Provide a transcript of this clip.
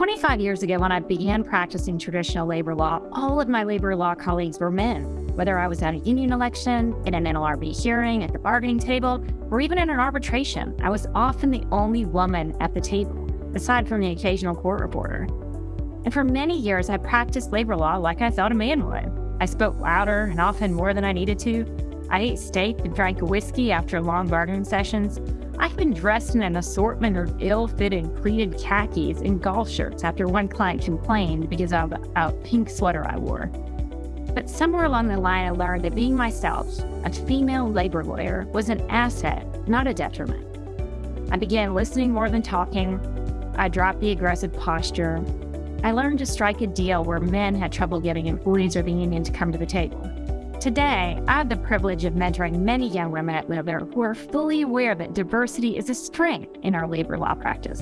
25 years ago, when I began practicing traditional labor law, all of my labor law colleagues were men. Whether I was at a union election, in an NLRB hearing, at the bargaining table, or even in an arbitration, I was often the only woman at the table, aside from the occasional court reporter. And for many years, I practiced labor law like I thought a man would. I spoke louder and often more than I needed to. I ate steak and drank whiskey after long bargaining sessions. I've been dressed in an assortment of ill fitting pleated khakis and golf shirts after one client complained because of a pink sweater I wore. But somewhere along the line, I learned that being myself, a female labor lawyer, was an asset, not a detriment. I began listening more than talking. I dropped the aggressive posture. I learned to strike a deal where men had trouble getting employees or the union to come to the table. Today, I have the privilege of mentoring many young women at Littler who are fully aware that diversity is a strength in our labor law practice.